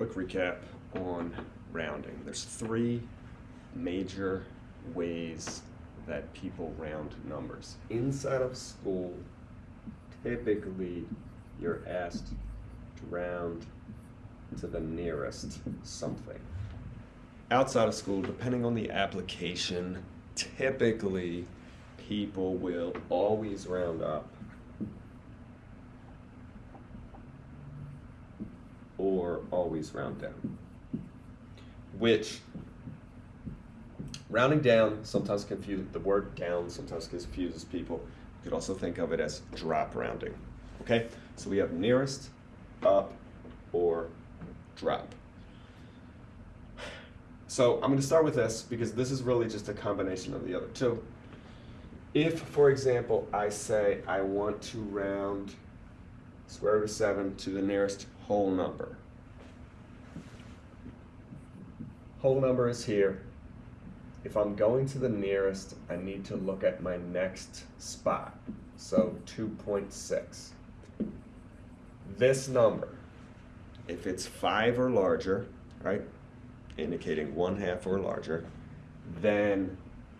quick recap on rounding. There's three major ways that people round numbers. Inside of school, typically you're asked to round to the nearest something. Outside of school, depending on the application, typically people will always round up or always round down. Which rounding down sometimes confuses, the word down sometimes confuses people. You could also think of it as drop rounding. Okay, so we have nearest, up, or drop. So I'm going to start with this because this is really just a combination of the other two. If, for example, I say I want to round square root of 7 to the nearest whole number. Whole number is here. If I'm going to the nearest, I need to look at my next spot. So 2.6. This number, if it's 5 or larger, right, indicating 1 half or larger, then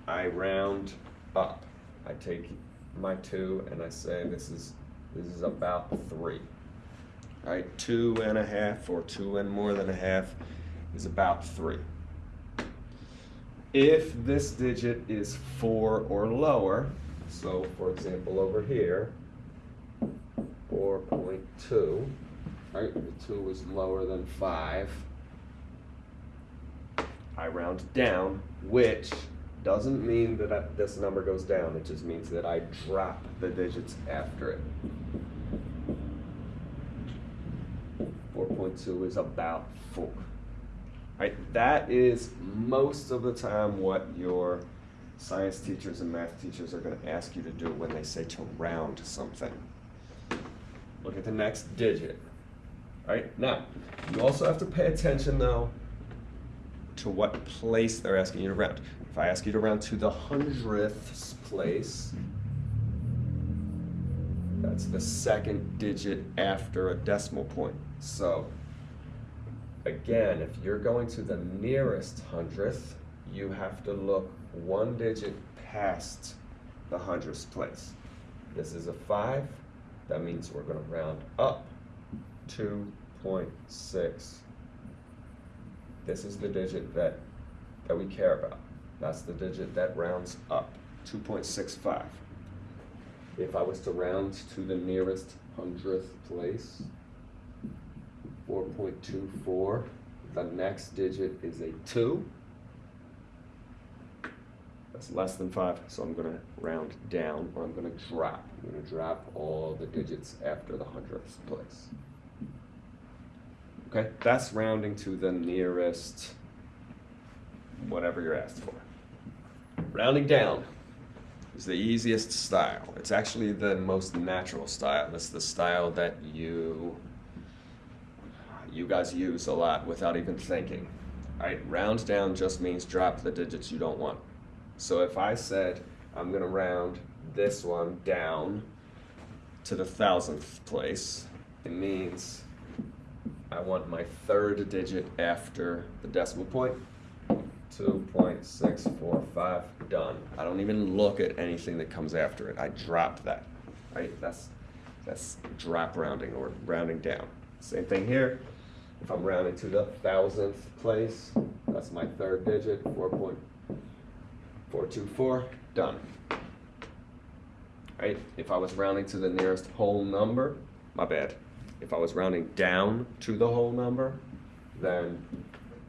I round up. I take my 2 and I say this is this is about 3. All right, 2 and a half or 2 and more than a half is about 3. If this digit is 4 or lower, so for example over here, 4.2, right, the 2 is lower than 5, I round down, which doesn't mean that I, this number goes down, it just means that I drop the digits after it. 4.2 is about 4. Right? That is most of the time what your science teachers and math teachers are going to ask you to do when they say to round something. Look at the next digit. Right? Now, you also have to pay attention though to what place they're asking you to round. If I ask you to round to the hundredths place, that's the second digit after a decimal point. So again, if you're going to the nearest hundredth, you have to look one digit past the hundredths place. This is a five, that means we're gonna round up 2.6. This is the digit that, that we care about. That's the digit that rounds up, 2.65. If I was to round to the nearest hundredth place, 4.24. The next digit is a 2. That's less than 5, so I'm going to round down, or I'm going to drop. I'm going to drop all the digits after the hundredth place. Okay, that's rounding to the nearest whatever you're asked for. Rounding down is the easiest style. It's actually the most natural style. It's the style that you you guys use a lot without even thinking. Right? Round down just means drop the digits you don't want. So if I said I'm going to round this one down to the thousandth place, it means I want my third digit after the decimal point. 2.645, done. I don't even look at anything that comes after it. I drop that, right? That's, that's drop rounding or rounding down. Same thing here. If I'm rounding to the thousandth place, that's my third digit, 4.424, done. Right? If I was rounding to the nearest whole number, my bad. If I was rounding down to the whole number, then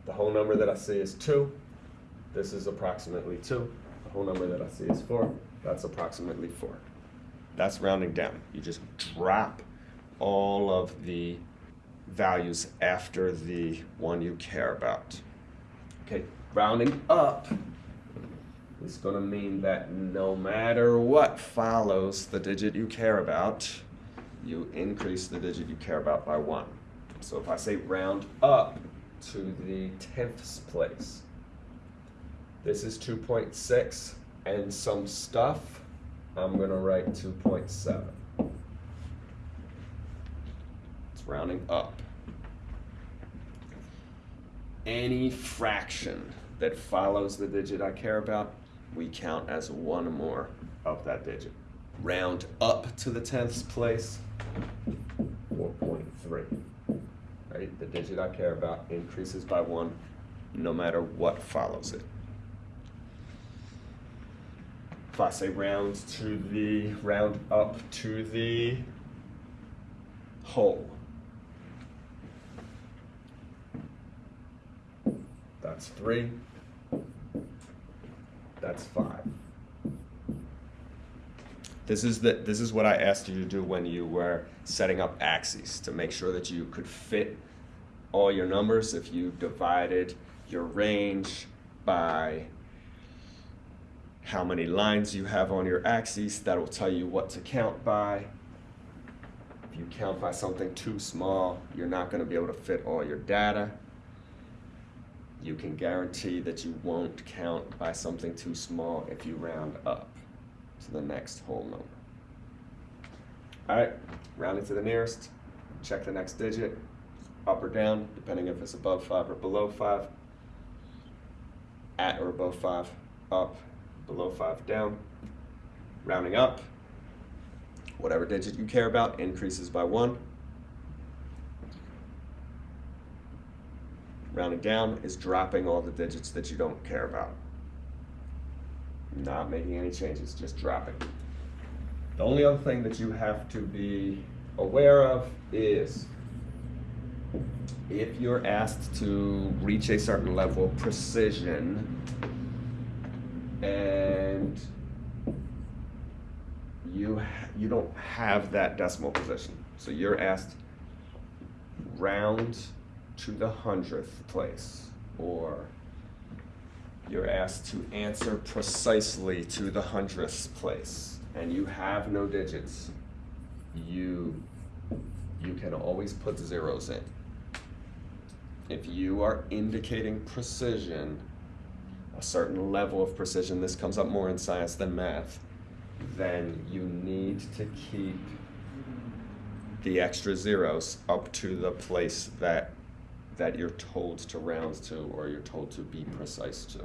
the whole number that I see is 2. This is approximately 2. The whole number that I see is 4. That's approximately 4. That's rounding down. You just drop all of the values after the one you care about. Okay, rounding up is going to mean that no matter what follows the digit you care about, you increase the digit you care about by one. So if I say round up to the tenths place, this is 2.6 and some stuff, I'm going to write 2.7. It's rounding up. any fraction that follows the digit I care about, we count as one more of that digit. Round up to the tenths place, 4.3. Right? The digit I care about increases by one no matter what follows it. I say round to the round up to the whole, that's three. That's five. This is the this is what I asked you to do when you were setting up axes to make sure that you could fit all your numbers if you divided your range by how many lines you have on your axes that will tell you what to count by. If you count by something too small you're not going to be able to fit all your data. You can guarantee that you won't count by something too small if you round up to the next whole number. All right rounding to the nearest check the next digit up or down depending if it's above 5 or below 5 at or above 5 up below 5 down rounding up. Whatever digit you care about increases by 1 rounding down is dropping all the digits that you don't care about. Not making any changes just dropping. The only other thing that you have to be aware of is if you're asked to reach a certain level of precision and you you don't have that decimal position. So you're asked round to the hundredth place or you're asked to answer precisely to the hundredth place. And you have no digits. You you can always put zeros in. If you are indicating precision, a certain level of precision, this comes up more in science than math, then you need to keep the extra zeros up to the place that that you're told to round to or you're told to be precise to.